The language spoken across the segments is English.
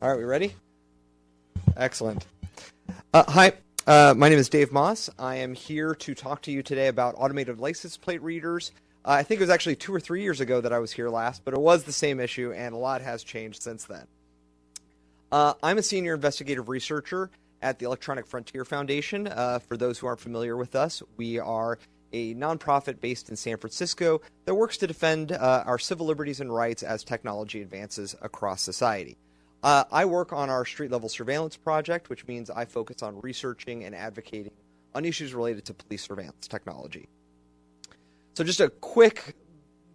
All right, we ready? Excellent. Uh, hi, uh, my name is Dave Maass. I am here to talk to you today about automated license plate readers. Uh, I think it was actually two or three years ago that I was here last, but it was the same issue, and a lot has changed since then. Uh, I'm a senior investigative researcher at the Electronic Frontier Foundation. Uh, for those who aren't familiar with us, we are a nonprofit based in San Francisco that works to defend uh, our civil liberties and rights as technology advances across society. Uh, I work on our street level surveillance project, which means I focus on researching and advocating on issues related to police surveillance technology. So, just a quick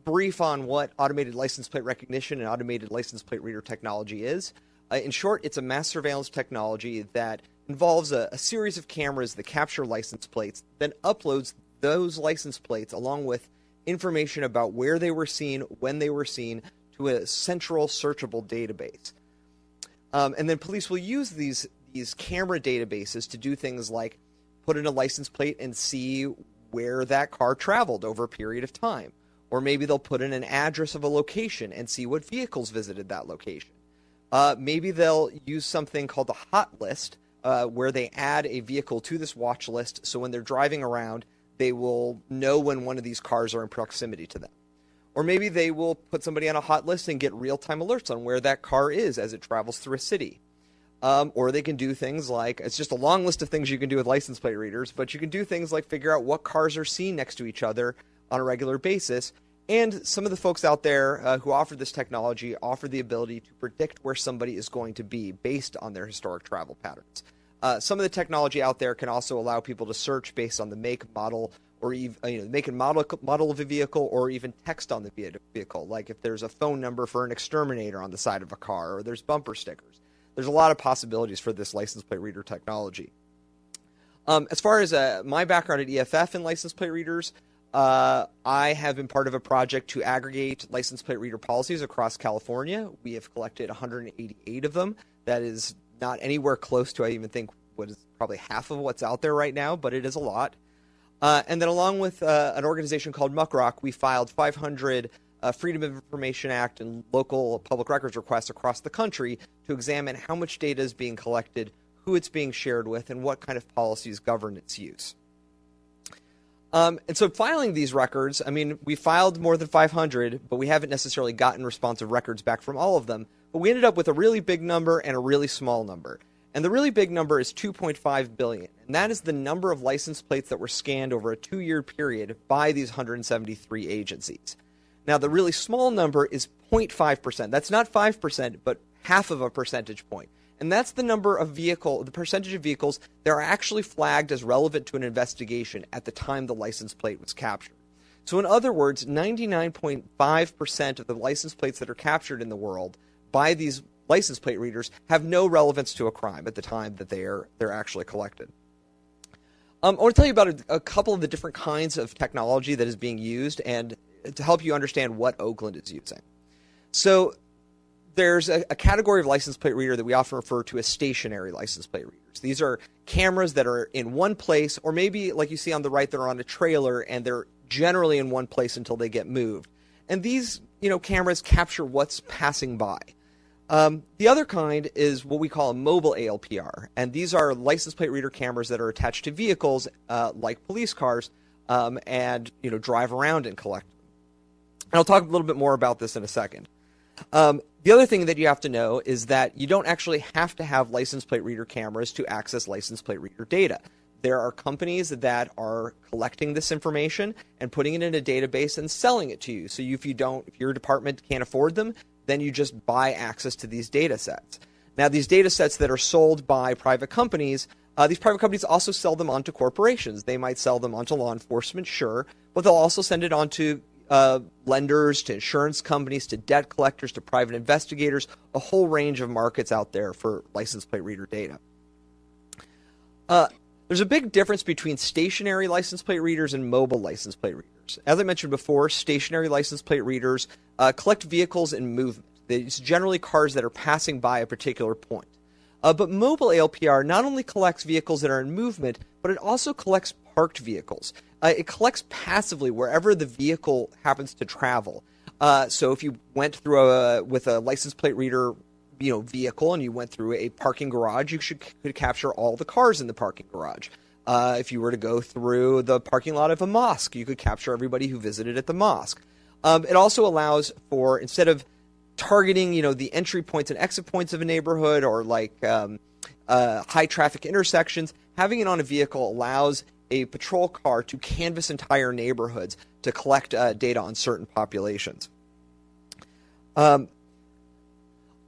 brief on what automated license plate recognition and automated license plate reader technology is. Uh, in short, it's a mass surveillance technology that involves a, a, series of cameras that capture license plates, then uploads those license plates along with information about where they were seen, when they were seen, to a central searchable database. Um, and then police will use these these camera databases to do things like put in a license plate and see where that car traveled over a period of time. Or maybe they'll put in an address of a location and see what vehicles visited that location. Uh, maybe they'll use something called the hot list, uh, where they add a vehicle to this watch list. So when they're driving around, they will know when one of these cars are in proximity to them. Or maybe they will put somebody on a hot list and get real time alerts on where that car is as it travels through a city. Um, or they can do things like it's just a long list of things you can do with license plate readers, but you can do things like figure out what cars are seen next to each other on a regular basis. And some of the folks out there uh, who offer this technology offer the ability to predict where somebody is going to be based on their historic travel patterns. Uh, some of the technology out there can also allow people to search based on the make, model, or even you know, make and model model of a vehicle, or even text on the vehicle. Like if there's a phone number for an exterminator on the side of a car, or there's bumper stickers. There's a lot of possibilities for this license plate reader technology. Um, as far as uh, my background at EFF and license plate readers, uh, I have been part of a project to aggregate license plate reader policies across California. We have collected 188 of them. That is not anywhere close to, I even think, what is probably half of what's out there right now, but it is a lot. Uh, and then, along with uh, an organization called Muckrock, we filed 500 uh, Freedom of Information Act and local public records requests across the country to examine how much data is being collected, who it's being shared with, and what kind of policies govern its use. Um, and so, filing these records, I mean, we filed more than 500, but we haven't necessarily gotten responsive records back from all of them. But we ended up with a really big number and a really small number. And the really big number is 2.5 billion. And that is the number of license plates that were scanned over a two year period by these 173 agencies. Now, the really small number is 0.5%. That's not 5%, but half of a percentage point. And that's the number of vehicle, the percentage of vehicles that are actually flagged as relevant to an investigation at the time the license plate was captured. So, in other words, 99.5% of the license plates that are captured in the world by these license plate readers have no relevance to a crime at the time that they are they're actually collected. Um, I want to tell you about a, a, couple of the different kinds of technology that is being used, and to help you understand what Oakland is using. So there's a, a category of license plate reader that we often refer to as stationary license plate readers. These are cameras that are in one place, or maybe like you see on the right, they're on a trailer and they're generally in one place until they get moved. And these, you know, cameras capture what's passing by. Um, the other kind is what we call a mobile ALPR, and these are license plate reader cameras that are attached to vehicles uh, like police cars, um, and you know drive around and collect. And I'll talk a little bit more about this in a second. Um, the other thing that you have to know is that you don't actually have to have license plate reader cameras to access license plate reader data. There are companies that are collecting this information and putting it in a database and selling it to you. So if you don't, if your department can't afford them, then you just buy access to these data sets. Now, these data sets that are sold by private companies, uh, these private companies also sell them on to corporations. They might sell them onto law enforcement, sure, but they'll also send it on to uh, lenders, to insurance companies, to debt collectors, to private investigators, a whole range of markets out there for license plate reader data. Uh, there's a big difference between stationary license plate readers and mobile license plate readers. As I mentioned before, stationary license plate readers uh, collect vehicles in movement. It's generally cars that are passing by a particular point. Uh, but mobile ALPR not only collects vehicles that are in movement, but it also collects parked vehicles. Uh, it collects passively wherever the vehicle happens to travel. Uh, so if you went through a with a license plate reader you know vehicle and you went through a parking garage, you should could capture all the cars in the parking garage. Uh, if you were to go through the parking lot of a mosque, you could capture everybody who visited at the mosque. Um, it also allows for instead of targeting, you know, the entry points and exit points of a neighborhood or like um, uh, high traffic intersections, having it on a vehicle allows a patrol car to canvass entire neighborhoods to collect uh, data on certain populations. Um,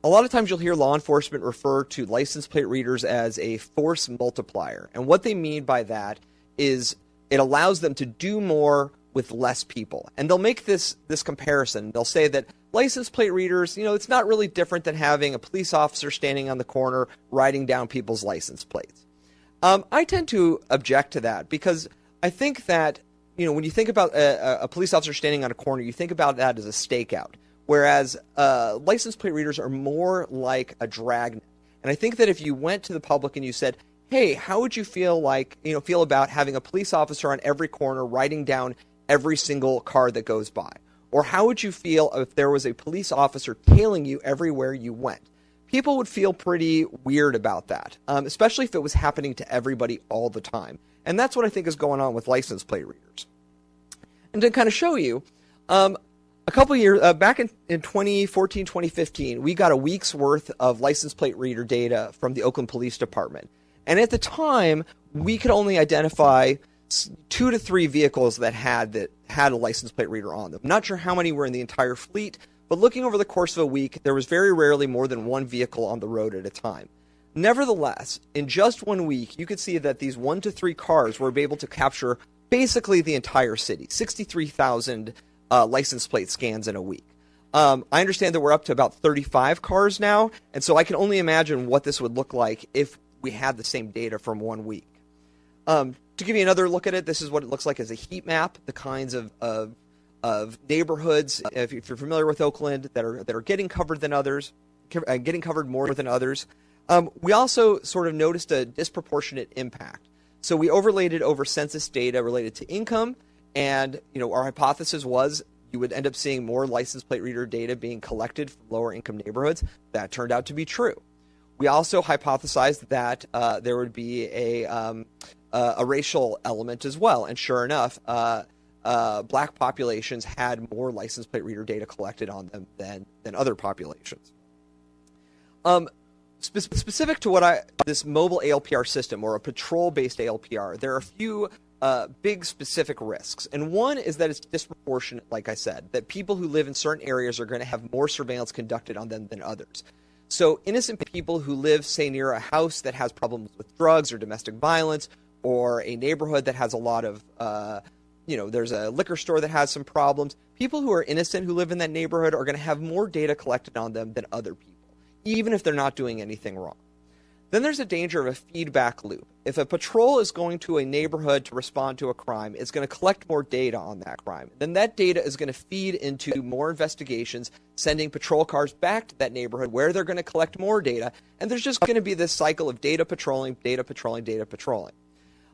a lot of times you'll hear law enforcement refer to license plate readers as a force multiplier. And what they mean by that is it allows them to do more with less people. And they'll make this this comparison. They'll say that license plate readers, you know, it's not really different than having a police officer standing on the corner writing down people's license plates. Um, I tend to object to that because I think that you know when you think about a, a police officer standing on a corner, you think about that as a stakeout. Whereas uh, license plate readers are more like a dragnet. And I think that if you went to the public and you said, "Hey, how would you feel like you know feel about having a police officer on every corner writing down every single car that goes by?" Or how would you feel if there was a police officer tailing you everywhere you went? People would feel pretty weird about that, um, especially if it was happening to everybody all the time. And that's what I think is going on with license plate readers. And to kind of show you, um, a couple years uh, back in, in 2014 2015 we got a week's worth of license plate reader data from the oakland police department. And at the time we could only identify two to three vehicles that had that had a license plate reader on them. Not sure how many were in the entire fleet but looking over the course of a week there was very rarely more than one vehicle on the road at a time. Nevertheless in just one week you could see that these one to three cars were able to capture basically the entire city 63000 uh, license plate scans in a week. Um, I understand that we're up to about 35 cars now, and so I can only imagine what this would look like if we had the same data from one week. Um, to give you another look at it, this is what it looks like as a heat map, the kinds of, of, of neighborhoods, if you're familiar with Oakland, that are, that are getting covered than others, uh, getting covered more than others. Um, we also sort of noticed a disproportionate impact. So we overlaid it over census data related to income and you know, our hypothesis was you would end up seeing more license plate reader data being collected from lower income neighborhoods. That turned out to be true. We also hypothesized that uh, there would be a um, uh, a racial element as well, and sure enough, uh, uh black populations had more license plate reader data collected on them than than other populations. Um, spe- specific to what I this mobile ALPR system or a patrol based ALPR, there are a few uh, big specific risks. And one is that it's disproportionate, like I said, that people who live in certain areas are going to have more surveillance conducted on them than others. So, innocent people who live, say, near a house that has problems with drugs or domestic violence, or a neighborhood that has a lot of, uh, you know, there's a liquor store that has some problems, people who are innocent who live in that neighborhood are going to have more data collected on them than other people, even if they're not doing anything wrong. Then there's a danger of a feedback loop. If a patrol is going to a neighborhood to respond to a crime, it's going to collect more data on that crime. Then that data is going to feed into more investigations, sending patrol cars back to that neighborhood where they're going to collect more data. And there's just going to be this cycle of data patrolling, data patrolling, data patrolling.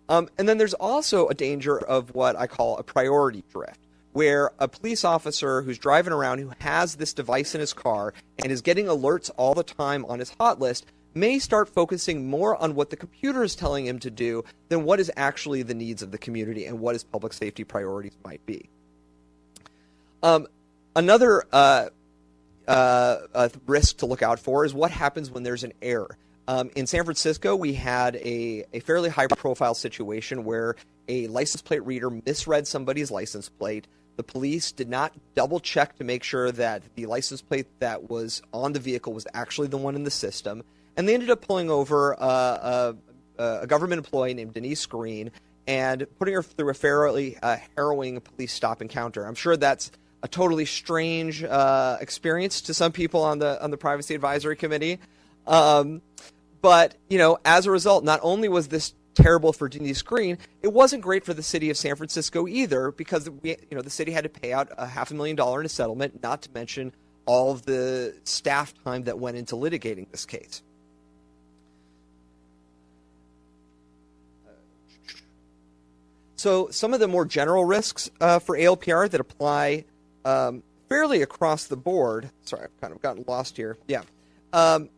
Um, and then there's also a danger of what I call a priority drift where a police officer who's driving around who has this device in his car and is getting alerts all the time on his hot list may start focusing more on what the computer is telling him to do than what is actually the needs of the community and what his public safety priorities might be. Um, another uh, uh, risk to look out for is what happens when there's an error. Um, in San Francisco, we had a, a fairly high profile situation where a license plate reader misread somebody's license plate. The police did not double check to make sure that the license plate that was on the vehicle was actually the one in the system and they ended up pulling over uh, a, a, government employee named Denise Green and putting her through a fairly uh, harrowing police stop encounter. I'm sure that's a totally strange uh, experience to some people on the on the privacy advisory committee. Um, but you know, as a result, not only was this terrible for Denise Green, it wasn't great for the city of San Francisco either because we, you know, the city had to pay out a half a million dollar in a settlement, not to mention all of the staff time that went into litigating this case. So some of the more general risks uh, for ALPR that apply um, fairly across the board. Sorry, I've kind of gotten lost here. Yeah. um,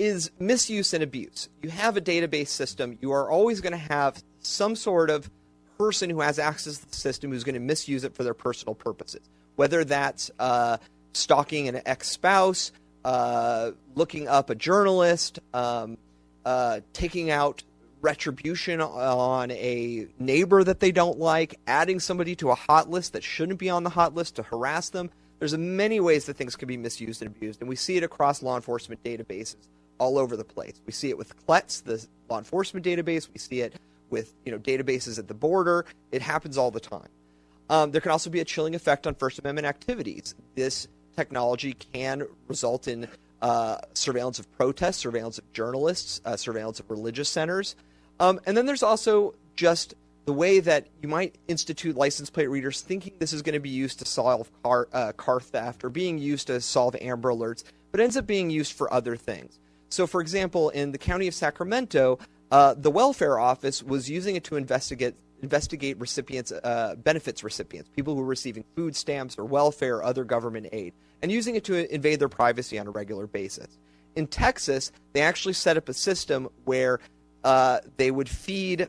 is misuse and abuse. You have a database system, you are always going to have some sort of person who has access to the system who's going to misuse it for their personal purposes, whether that's uh, stalking an ex spouse, uh, looking up a journalist, um, uh, taking out retribution on a neighbor that they don't like, adding somebody to a hot list that shouldn't be on the hot list to harass them. There's many ways that things can be misused and abused, and we see it across law enforcement databases all over the place. We see it with CLETS, the law enforcement database. We see it with you know databases at the border. It happens all the time. Um, there can also be a chilling effect on First Amendment activities. This technology can result in uh, surveillance of protests, surveillance of journalists, uh, surveillance of religious centers. Um, and then there's also just the way that you might institute license plate readers thinking this is going to be used to solve car, uh, car theft or being used to solve Amber Alerts, but ends up being used for other things. So, for example, in the county of Sacramento, uh, the welfare office was using it to investigate investigate recipients, uh, benefits recipients, people who are receiving food stamps or welfare or other government aid, and using it to invade their privacy on a regular basis. In Texas, they actually set up a system where uh, they would feed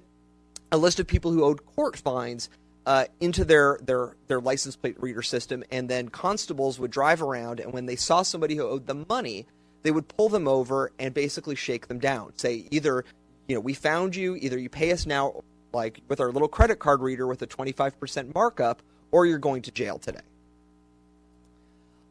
a list of people who owed court fines uh, into their, their their license plate reader system, and then constables would drive around, and when they saw somebody who owed them money, they would pull them over and basically shake them down. Say either, you know, we found you, either you pay us now, like with our little credit card reader with a 25% markup, or you're going to jail today.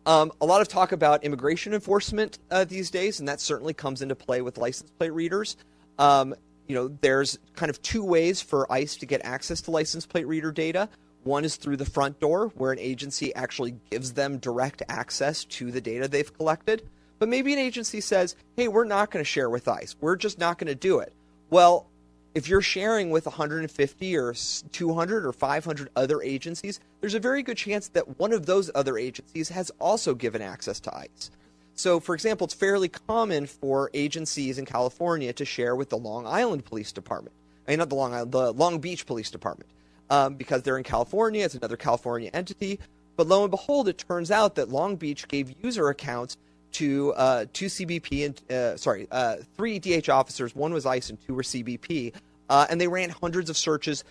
Um, a lot of talk about immigration enforcement uh, these days, and that certainly comes into play with license plate readers. Um, you know, there's kind of two ways for ICE to get access to license plate reader data. One is through the front door, where an agency actually gives them direct access to the data they've collected. But maybe an agency says, hey, we're not going to share with ICE. We're just not going to do it. Well, if you're sharing with 150 or 200 or 500 other agencies, there's a very good chance that one of those other agencies has also given access to ICE. So, for example, it's fairly common for agencies in California to share with the Long Island Police Department. I mean, not the Long Island, the Long Beach Police Department, um, because they're in California. It's another California entity. But lo and behold, it turns out that Long Beach gave user accounts to uh, two CBP and uh, sorry, uh, three DH officers. One was ICE and two were CBP, uh, and they ran hundreds of searches,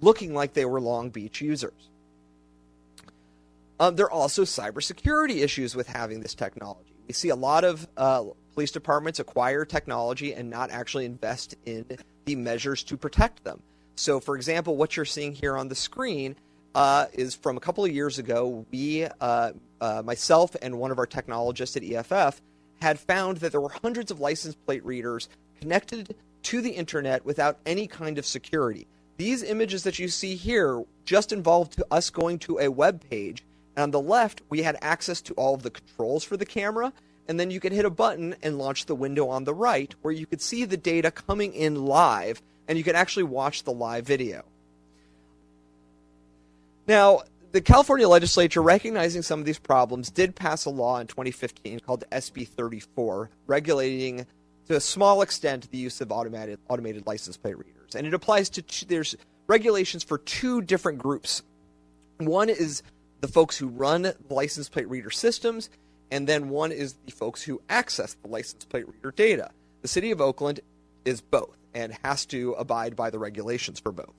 looking like they were Long Beach users. Um, there are also cybersecurity issues with having this technology. We see a lot of uh, police departments acquire technology and not actually invest in the measures to protect them. So, for example, what you're seeing here on the screen uh, is from a couple of years ago. We, uh, uh myself and one of our technologists at EFF, had found that there were hundreds of license plate readers connected to the internet without any kind of security. These images that you see here just involved us going to a web page on the left, we had access to all of the controls for the camera, and then you could hit a button and launch the window on the right where you could see the data coming in live, and you could actually watch the live video. Now, the California legislature, recognizing some of these problems, did pass a law in 2015 called SB 34, regulating to a small extent the use of automated automated license plate readers, and it applies to two, there's regulations for two different groups. One is the folks who run license plate reader systems, and then one is the folks who access the license plate reader data. The city of Oakland is both and has to abide by the regulations for both.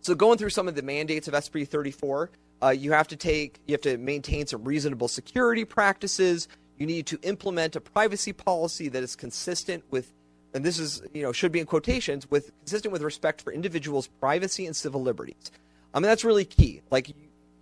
So going through some of the mandates of SB 34, uh, you have to take, you have to maintain some reasonable security practices. You need to implement a privacy policy that is consistent with, and this is, you know, should be in quotations, with consistent with respect for individuals' privacy and civil liberties. I mean, that's really key. Like,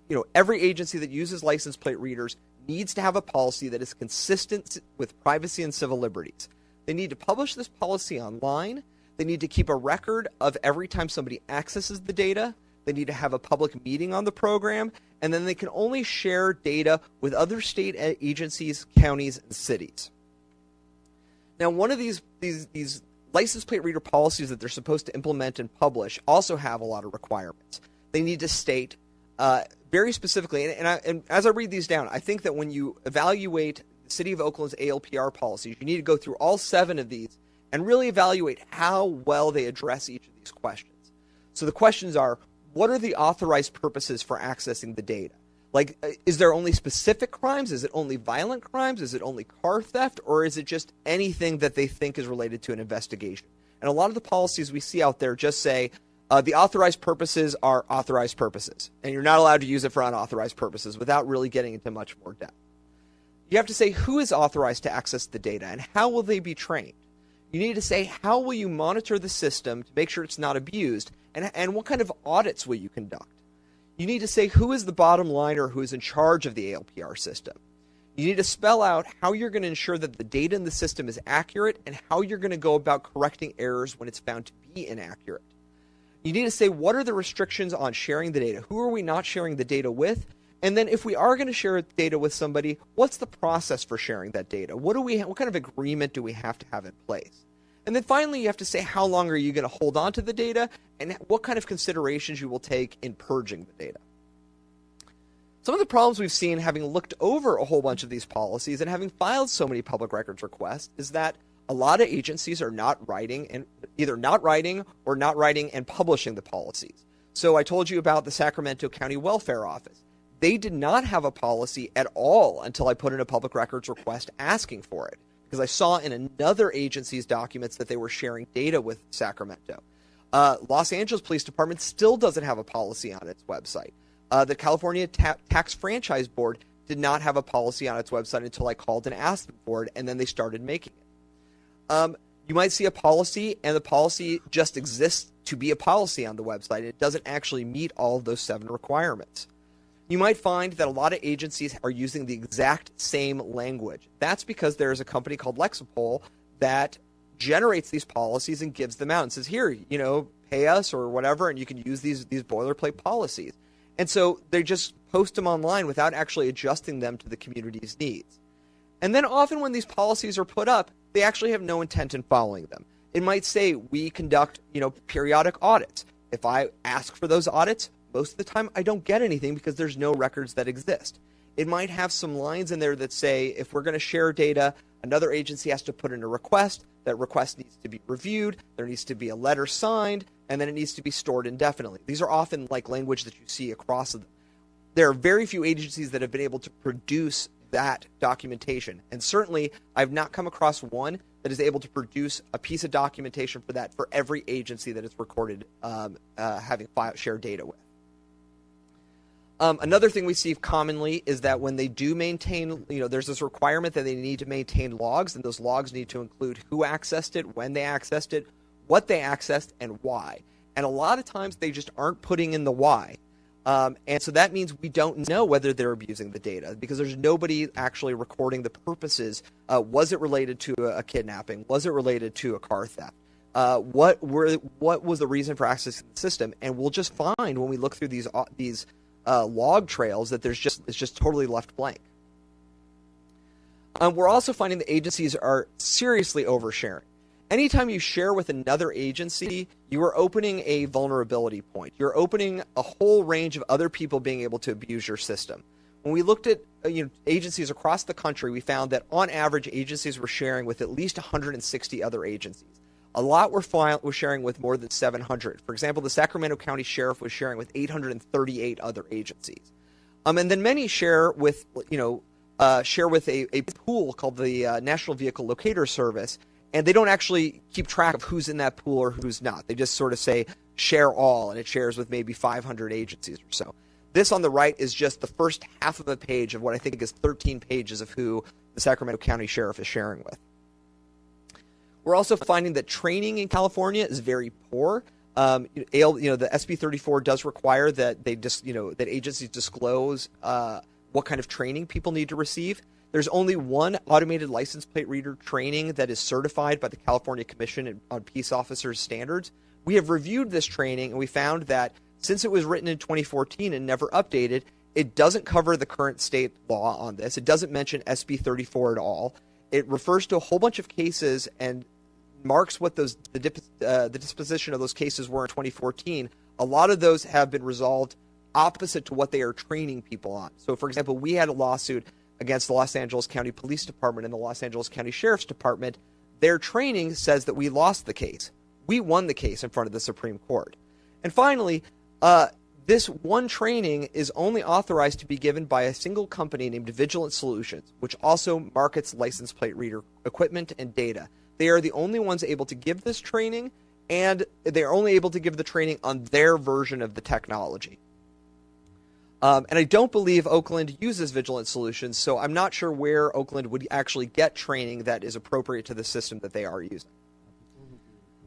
you know, every agency that uses license plate readers needs to have a policy that is consistent with privacy and civil liberties. They need to publish this policy online. They need to keep a record of every time somebody accesses the data. They need to have a public meeting on the program, and then they can only share data with other state agencies, counties, and cities. Now, one of these these these license plate reader policies that they're supposed to implement and publish also have a lot of requirements. They need to state uh, very specifically, and, and, I, and, as I read these down, I think that when you evaluate the City of Oakland's ALPR policies, you need to go through all seven of these and really evaluate how well they address each of these questions. So the questions are what are the authorized purposes for accessing the data? Like, uh, is there only specific crimes? Is it only violent crimes? Is it only car theft? Or is it just anything that they think is related to an investigation? And a lot of the policies we see out there just say uh, the authorized purposes are authorized purposes, and you're not allowed to use it for unauthorized purposes without really getting into much more depth. You have to say who is authorized to access the data and how will they be trained. You need to say how will you monitor the system to make sure it's not abused, and, and what kind of audits will you conduct. You need to say who is the bottom liner who is in charge of the ALPR system. You need to spell out how you're going to ensure that the data in the system is accurate and how you're going to go about correcting errors when it's found to be inaccurate. You need to say what are the restrictions on sharing the data? Who are we not sharing the data with? And then if we are going to share data with somebody, what's the process for sharing that data? What do we what kind of agreement do we have to have in place? And then finally, you have to say how long are you going to hold on to the data and what kind of considerations you will take in purging the data. Some of the problems we've seen having looked over a whole bunch of these policies and having filed so many public records requests is that a lot of agencies are not writing and either not writing or not writing and publishing the policies. So I told you about the Sacramento County Welfare Office. They did not have a policy at all until I put in a public records request asking for it because I saw in another agency's documents that they were sharing data with Sacramento. Uh, Los Angeles Police Department still doesn't have a policy on its website. Uh, the California Ta- Tax Franchise Board did not have a policy on its website until I called and asked them for it, and then they started making it. Um, you might see a policy, and the policy just exists to be a policy on the website. It doesn't actually meet all of those seven requirements. You might find that a lot of agencies are using the exact same language. That's because there is a company called Lexipol that generates these policies and gives them out and says, "Here, you know, pay us or whatever, and you can use these these boilerplate policies." And so they just post them online without actually adjusting them to the community's needs. And then often when these policies are put up, they actually have no intent in following them. It might say we conduct, you know, periodic audits. If I ask for those audits, most of the time I don't get anything because there's no records that exist. It might have some lines in there that say if we're going to share data, another agency has to put in a request. That request needs to be reviewed. There needs to be a letter signed, and then it needs to be stored indefinitely. These are often like language that you see across them. There are very few agencies that have been able to produce that documentation. And certainly, I've not come across one that is able to produce a piece of documentation for that for every agency that it's recorded um, uh, having file, shared data with. Um, another thing we see commonly is that when they do maintain, you know, there's this requirement that they need to maintain logs, and those logs need to include who accessed it, when they accessed it, what they accessed, and why. And a lot of times they just aren't putting in the why. Um, and so that means we don't know whether they're abusing the data because there's nobody actually recording the purposes. Uh, was it related to a, a, kidnapping? Was it related to a car theft? Uh, what were what was the reason for accessing the system? And we'll just find when we look through these uh, these uh, log trails that there's just it's just totally left blank. Um, we're also finding the agencies are seriously oversharing. Anytime you share with another agency, you are opening a vulnerability point. You're opening a whole range of other people being able to abuse your system. When we looked at uh, you know, agencies across the country, we found that on average, agencies were sharing with at least 160 other agencies. A lot were, file- were sharing with more than 700. For example, the Sacramento County Sheriff was sharing with 838 other agencies. Um, and then many share with, you know, uh, share with a, a pool called the uh, National Vehicle Locator Service, and they don't actually keep track of who's in that pool or who's not. They just sort of say share all, and it shares with maybe 500 agencies or so. This on the right is just the first half of a page of what I think is 13 pages of who the Sacramento County Sheriff is sharing with. We're also finding that training in California is very poor. Um, you know, the SB 34 does require that they just, you know, that agencies disclose uh, what kind of training people need to receive. There's only one automated license plate reader training that is certified by the California Commission on Peace Officers Standards. We have reviewed this training and we found that since it was written in 2014 and never updated, it doesn't cover the current state law on this. It doesn't mention SB 34 at all. It refers to a whole bunch of cases and marks what those the, dip, uh, the disposition of those cases were in 2014. A lot of those have been resolved opposite to what they are training people on. So, for example, we had a lawsuit against the Los Angeles County Police Department and the Los Angeles County Sheriff's Department. Their training says that we lost the case. We won the case in front of the Supreme Court. And finally, uh, this one training is only authorized to be given by a single company named Vigilant Solutions, which also markets license plate reader equipment and data. They are the only ones able to give this training, and they're only able to give the training on their version of the technology. Um, and I don't believe Oakland uses Vigilant Solutions, so I'm not sure where Oakland would actually get training that is appropriate to the system that they are using.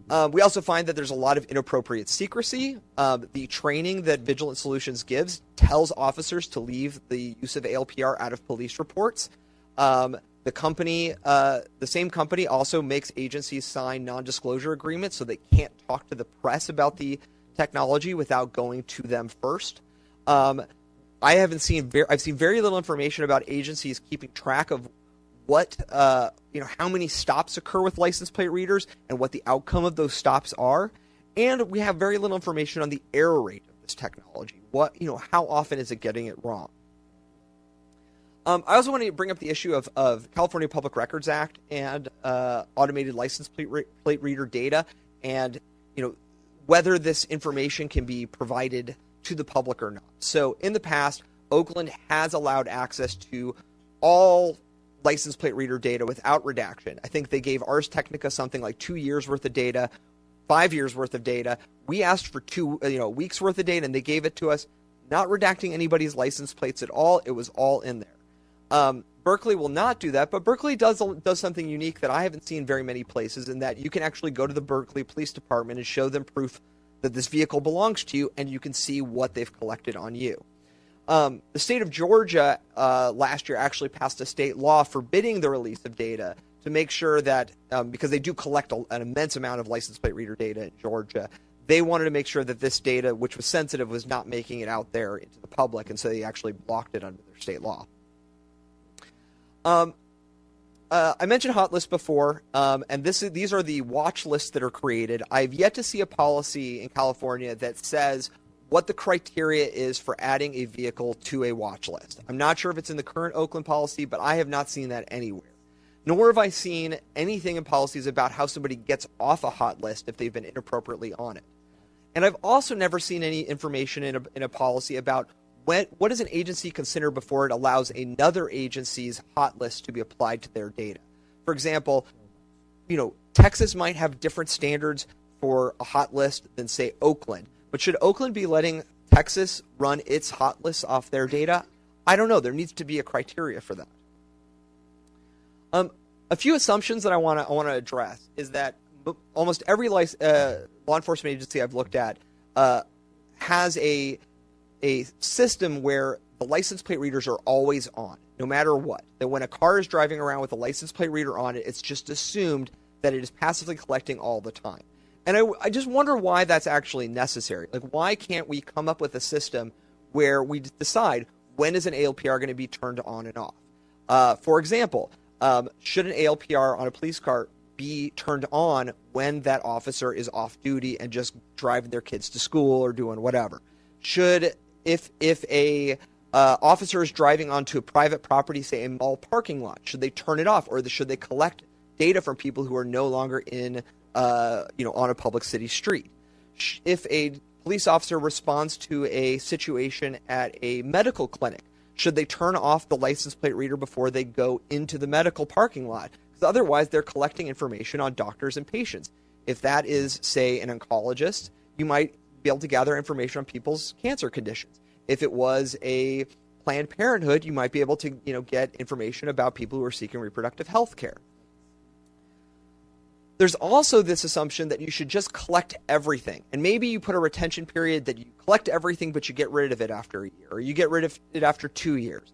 Um, we also find that there's a lot of inappropriate secrecy. Um, the training that Vigilant Solutions gives tells officers to leave the use of ALPR out of police reports. Um, the company, uh, the same company, also makes agencies sign non-disclosure agreements so they can't talk to the press about the technology without going to them first. I haven't seen very, I've seen very little information about agencies keeping track of what uh, you know how many stops occur with license plate readers and what the outcome of those stops are. And we have very little information on the error rate of this technology. What you know how often is it getting it wrong? Um, I also want to bring up the issue of, of California Public Records Act and uh, automated license plate, re- plate reader data, and you know whether this information can be provided to the public or not. So in the past, Oakland has allowed access to all license plate reader data without redaction. I think they gave Ars Technica something like two years worth of data, five years worth of data. We asked for two, you know, weeks worth of data, and they gave it to us, not redacting anybody's license plates at all. It was all in there. Um, Berkeley will not do that, but Berkeley does does something unique that I haven't seen very many places, in that you can actually go to the Berkeley Police Department and show them proof that this vehicle belongs to you, and you can see what they've collected on you. Um, the state of Georgia uh, last year actually passed a state law forbidding the release of data to make sure that, um, because they do collect a, an immense amount of license plate reader data in Georgia, they wanted to make sure that this data, which was sensitive, was not making it out there into the public, and so they actually blocked it under their state law. Um, uh, I mentioned hot lists before, um, and this is, these are the watch lists that are created. I've yet to see a policy in California that says what the criteria is for adding a vehicle to a watch list. I'm not sure if it's in the current Oakland policy, but I have not seen that anywhere. Nor have I seen anything in policies about how somebody gets off a hot list if they've been inappropriately on it. And I've also never seen any information in a, in a policy about when, what does an agency consider before it allows another agency's hot list to be applied to their data? For example, you know, Texas might have different standards for a hot list than say Oakland. But should Oakland be letting Texas run its hot lists off their data? I don't know. There needs to be a criteria for that. Um, a few assumptions that I want to I want to address is that almost every uh, law enforcement agency I've looked at uh, has a a system where the license plate readers are always on, no matter what. That when a car is driving around with a license plate reader on it, it's just assumed that it is passively collecting all the time. And I, I just wonder why that's actually necessary. Like, why can't we come up with a system where we decide when is an ALPR going to be turned on and off? Uh, for example, um, should an ALPR on a police car be turned on when that officer is off duty and just driving their kids to school or doing whatever? Should if if a uh, officer is driving onto a private property, say a mall parking lot, should they turn it off, or should they collect data from people who are no longer in, uh, you know, on a public city street? If a police officer responds to a situation at a medical clinic, should they turn off the license plate reader before they go into the medical parking lot? Because otherwise, they're collecting information on doctors and patients. If that is, say, an oncologist, you might be able to gather information on people's cancer conditions. If it was a Planned Parenthood, you might be able to, you know, get information about people who are seeking reproductive health care. There's also this assumption that you should just collect everything. And maybe you put a retention period that you collect everything, but you get rid of it after a year, or you get rid of it after two years.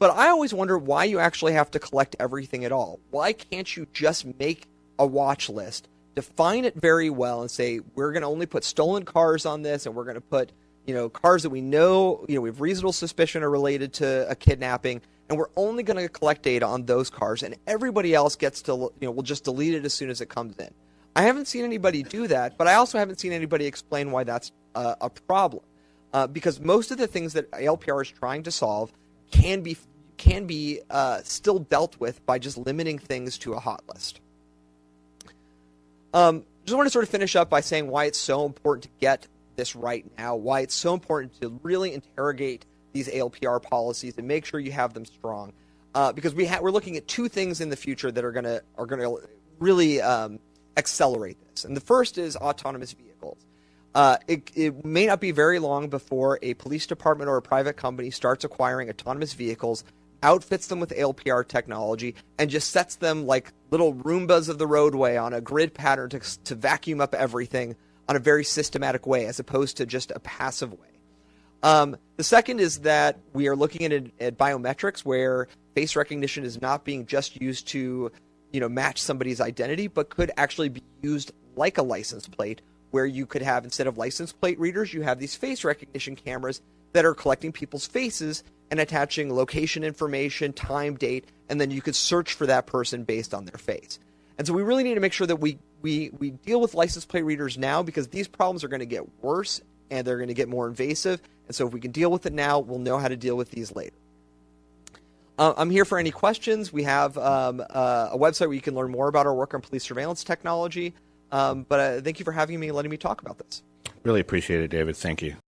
But I always wonder why you actually have to collect everything at all. Why can't you just make a watch list define it very well and say we're going to only put stolen cars on this and we're going to put you know cars that we know you know we have reasonable suspicion are related to a kidnapping and we're only going to collect data on those cars and everybody else gets to you know we'll just delete it as soon as it comes in. I haven't seen anybody do that but i also haven't seen anybody explain why that's a problem. Uh, because most of the things that ALPR is trying to solve can be can be uh, still dealt with by just limiting things to a hot list um, just want to sort of finish up by saying why it's so important to get this right now, why it's so important to really interrogate these ALPR policies and make sure you have them strong. Uh, because we ha- we're looking at two things in the future that are gonna are gonna really um, accelerate this. And the first is autonomous vehicles. Uh, it, it may not be very long before a police department or a private company starts acquiring autonomous vehicles, outfits them with ALPR technology, and just sets them like little Roombas of the roadway on a grid pattern to, to vacuum up everything on a very systematic way, as opposed to just a passive way. Um, the second is that we are looking at, at biometrics where face recognition is not being just used to, you know, match somebody's identity, but could actually be used like a license plate, where you could have instead of license plate readers, you have these face recognition cameras that are collecting people's faces and attaching location information, time, date, and then you could search for that person based on their face. And so we really need to make sure that we we we deal with license plate readers now because these problems are going to get worse and they're going to get more invasive. And so if we can deal with it now, we'll know how to deal with these later. Uh, I'm here for any questions. We have um, uh, a website where you can learn more about our work on police surveillance technology. Um, but uh, thank you for having me and letting me talk about this. Really appreciate it, David. Thank you.